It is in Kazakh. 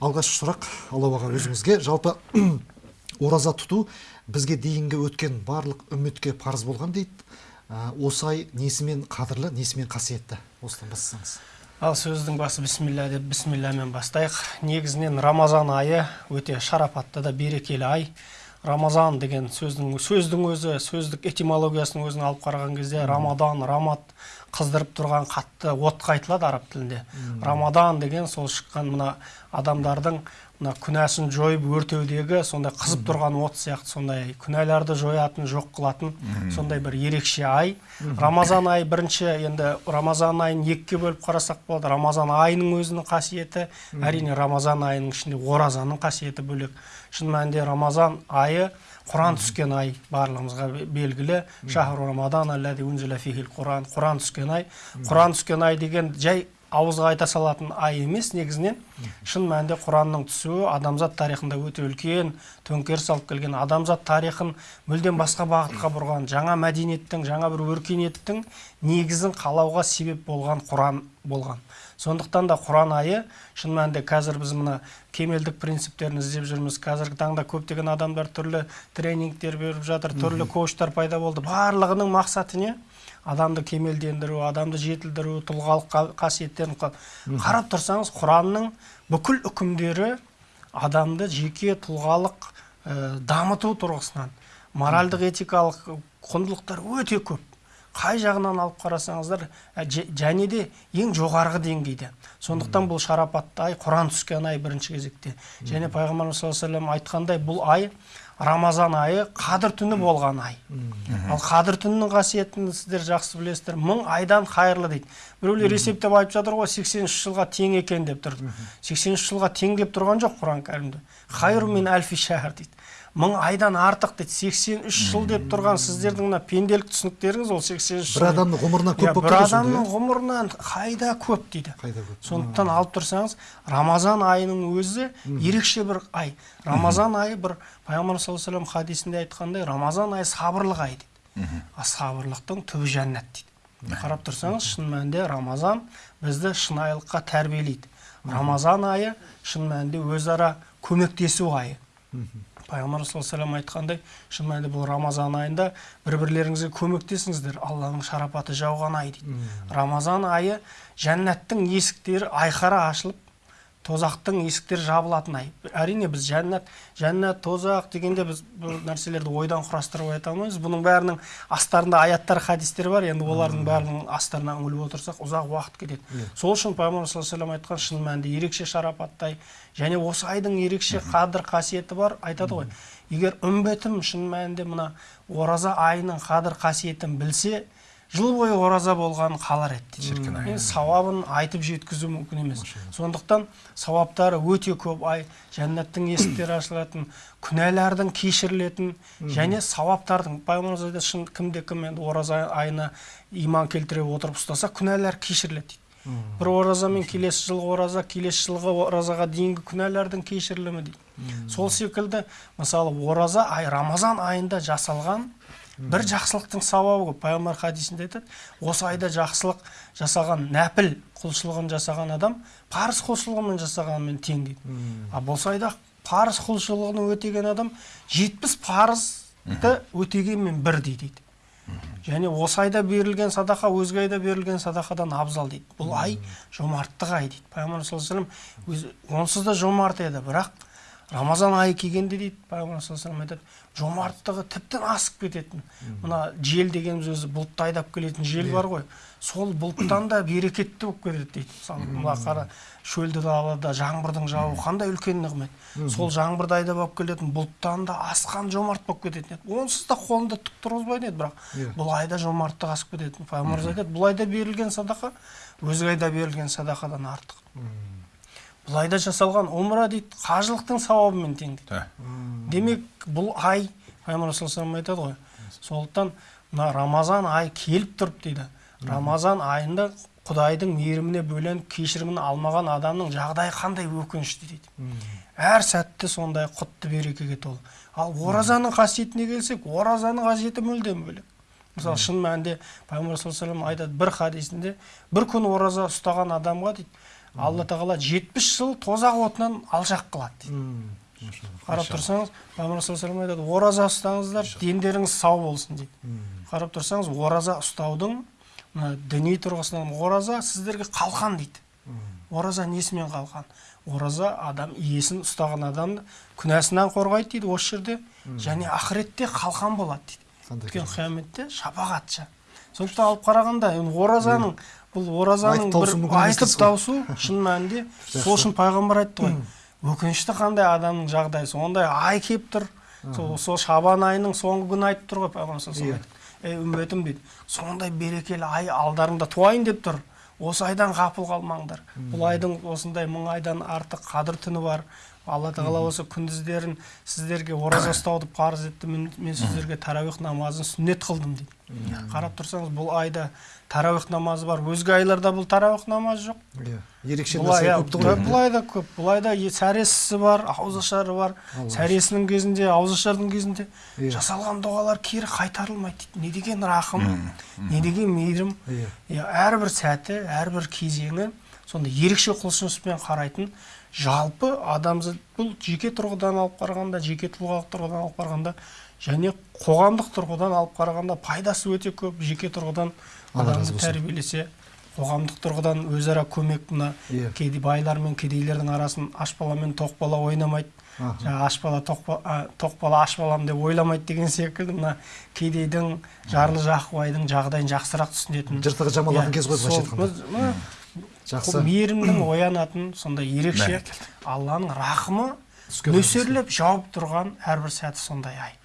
алғашқы сұрақ алла аға өзіңізге. Жалпы ораза тұту бізге дейінгі өткен барлық үмметке парыз болған дейді. Ә, осы ай несімен қадірлі несімен қасиетті? Осыдан бастасаңыз. Ал сөздің басы бісмилля деп бісмиллямен бастайық. Негізінен рамазан айы өте шарапатты да берекелі ай. Рамазан деген сөздің сөздің өзі сөздік этимологиясының өзін алып қараған кезде рамадан рамат қыздырып тұрған қатты отқа айтылады араб тілінде. Рамадан деген сол шыққан мына адамдардың мына күнәсін жойып өртеудегі сондай қызып тұрған от сияқты сондай күнәларды жоятын жоқ қылатын сондай бір ерекше ай. Рамазан айы бірінші енді рамазан айын екіге бөліп қарасақ болады. Рамазан айының өзінің қасиеті әрине рамазан айының ішінде оразаның қасиеті бөлек. Шын мәнінде рамазан айы құран түскен ай барлығымызға белгілі. Шахру рамадан құран құран түскен ай. Құран түскен ай деген жай ауызға айта салатын ай емес негізінен шын мәнінде құранның түсуі адамзат тарихында өте үлкен төңкеріс алып келген адамзат тарихын мүлдем басқа бағытқа бұрған жаңа мәдениеттің жаңа бір өркениеттің негізін қалауға себеп болған құран болған. Сондықтан да құран айы шын мәнінде қазір біз мына кемелдік принциптерін іздеп жүрміз. Қазіргі таңда көптеген адамдар түрлі тренингтер беріп жатыр түрлі коучтар пайда болды. Барлығының мақсаты не адамды кемелдендіру адамды жетілдіру тұлғалық қасиеттерін қарап тұрсаңыз құранның бүкіл үкімдері адамды жеке тұлғалық ә, дамыту тұрғысынан моральдық этикалық құндылықтар өте көп. Қай жағынан алып қарасаңыздар және де ең жоғарғы деңгейде. Сондықтан бұл шарапатты ай құран түскен ай бірінші кезекте. Және пайғамбарымыз саллаллаху алейhi айтқандай бұл ай рамазан айы қадір түні болған ай. Ал қадір түнінің қасиетін сіздер жақсы білесіздер. Мың айдан қайырлы дейді. Біреулер есептеп айтып жатыр ғой сексен үш жылға тең екен деп тұр сексен үш жылға тең деп тұрған жоқ құран кәрімде. Хайру min әлфи дейді. Мың айдан артық дейді. сексен үш жыл деп тұрған сіздердің мына пенделік түсініктеріңіз ол сексен үш бір адамның ғұмырынан көп болып бір адамның ғұмырынан қайда көп дейді. Қайда көп? Сондықтан алып тұрсаңыз рамазан айының өзі ерекше бір ай. Рамазан айы бір пайғамбар саллаллаху алейhi хадисінде айтқандай рамазан айы сабырлық ай дейді. А сабырлықтың түбі жәннат дейді. Қарап тұрсаңыз шын мәнінде рамазан бізді шынайылыққа тәрбиелейді. Рамазан айы шын мәнінде өзара көмектесу айы. Пайғамбар саллаллаху айтқандай шын мәнінде бұл рамазан айында бір бірлеріңізге көмектесіңіздер алланың шарапаты жауған ай дейді. Рамазан айы жәннаттың есіктері айқара ашылып тозақтың есіктері жабылатын ай. Әрине біз жәннат жәннат тозақ дегенде біз бұл нәрселерді ойдан құрастырып айта алмаймыз. Бұның бәрінің астарында аяттар хадистер бар. Енді олардың бәрінің астарына үңіліп отырсақ ұзақ уақыт кетеді. Сол үшін пайғамбар саллаллаху алейhi айтқан шын мәнінде ерекше шарапатты ай және осы айдың ерекше қадір қасиеті бар айтады ғой. Егер үмбетім шын мәнінде мына ораза айының қадір қасиетін білсе жыл бойы ораза болғанын қалар еді. Шіркін ай. Сауабын айтып жеткізу мүмкін емес. Сондықтан сауаптары өте көп. Ай жәннаттың есіктері ашылатын күнәлардың кешірілетін және сауаптардың пайғамбарымыз айтады шын кімде кім енді ораза айына иман келтіре отырып ұстаса күнәлар кешіріледі дейді бір оразамен келесі жылғы ораза келесі жылғы оразаға дейінгі күнәлардың кешірілімі дейді. Сол секілді мысалы ораза ай рамазан айында жасалған бір жақсылықтың сауабы көп пайғамбар хадисінде айтады осы айда жақсылық жасаған нәпіл құлшылығын жасаған адам парыз құлшылығымен жасағанымен тең дейді. Ал осы айда парыз құлшылығын өтеген адам жетпіс парызды өтегенмен бірдей дейді және осы айда берілген садақа өзге айда берілген садақадан абзал дейді. Бұл ай жомарттық ай дейді. Пайғамбар саллаллаху алейhi онсыз да жомарт еді. Бірақ рамазан айы келгенде дейді пайғамбар саллаллаху айтады жомарттығы тіптен асып кететін мына жел дегеніміз өзі бұлтты айдап келетін жел бар ғой. Сол бұлттан да берекетті болып кетеді дейді. Мысалы мына қара шөлді далада жаңбырдың жауы қандай үлкен нығмет. Сол жаңбырды айдап алып келетін бұлттан да асқан жомарт болып кететін еді. Онсыз да қолында түк тұрғызбайтын еді бірақ. Бұл айда жомарттық асып кететін. Пайғамбарымыз айтады бұл айда берілген садақа өзге айда берілген садақадан артық бұл айда жасалған умра дейді қажылықтың сауабымен тең дейді демек бұл ай пайғамбар саллаллаху айтады ғой сондықтан мына рамазан ай келіп тұрып дейді. Рамазан айында құдайдың мейіріміне бөленіп кешірімін алмаған адамның жағдайы қандай өкінішті дейді. Әр сәтті сондай құтты берекеге толы. Ал оразаның қасиетіне келсек оразаның қасиеті мүлдем бөлек. Мысалы шын мәнінде пайғамбар саллаллаху алейhi айтады бір хадисінде бір күн ораза ұстаған адамға дейді алла тағала жетпіс жыл тозақ отынан алшақ қылады дейді. Қарап тұрсаңыз пайғамбар саллаллаху айтады ораза ұстаңыздар дендеріңіз сау болсын дейді. Қарап тұрсаңыз ораза ұстаудың мына діни тұрғысынан ораза сіздерге қалқан дейді. Ораза несімен қалқан ораза адам иесін ұстаған адамды күнәсінен қорғайды дейді осы жерде. Және ақыретте қалқан болады дейді. Өйткені қияметте шапағатшы сондықтан алып қарағанда енді оразаның бұл оразаның бір айтып тауысу шын мәнінде сол үшін пайғамбар айтты ғой өкінішті қандай адамның жағдайы сондай ай келіп тұр сол, сол шабан айының соңғы күні айтып тұр ғой пайғамбар Иә. ей үмбетім дейді сондай берекелі ай алдарыңда туайын деп тұр осы айдан ғапыл қалмаңдар. Бұл айдың осындай мың айдан артық қадір түні бар алла тағала осы күндіздерін сіздерге ораза ұстауды парыз етті. Мен, мен сіздерге тәрауих намазын сүннет қылдым дейді. Қарап тұрсаңыз бұл айда тәрауих намазы бар. Өзге айларда бұл тәрауих намазы жоқ. Иә, ерекше нәрсе иә, ғой бұл айда көп. Бұл айда сәресісі бар ауызашары бар. Сәресінің кезінде ауызашардың кезінде Иә. жасалған дұғалар кері қайтарылмайды дейді. Не деген рақым не деген мейірім. Иә. иә әрбір сәті әрбір кезеңі сондай ерекше құлшыныспен қарайтын жалпы адамзат бұл жеке тұрғыдан алып қарағанда жеке тұлғалық тұрғыдан алып қарағанда және қоғамдық тұрғыдан алып қарағанда пайдасы өте көп жеке тұрғыдан адамды тәрбиелесе қоғамдық тұрғыдан өзара көмек мына Иә. кедей байлар мен кедейлердің арасын аш бала мен тоқ бала ойнамайды. Жаңағы аш бала тоқ бала аш балам деп ойламайды деген секілді мына кедейдің жарлы жақыбайдың жағдайын жақсырақ түсінетін. Жыртығы жамалатын кез ғой былайша айтқанда. Жақсы. Мейірімнің оянатын сондай ерекше алланың рахымы нөсерлеп жауып тұрған әрбір сәті сондай ай.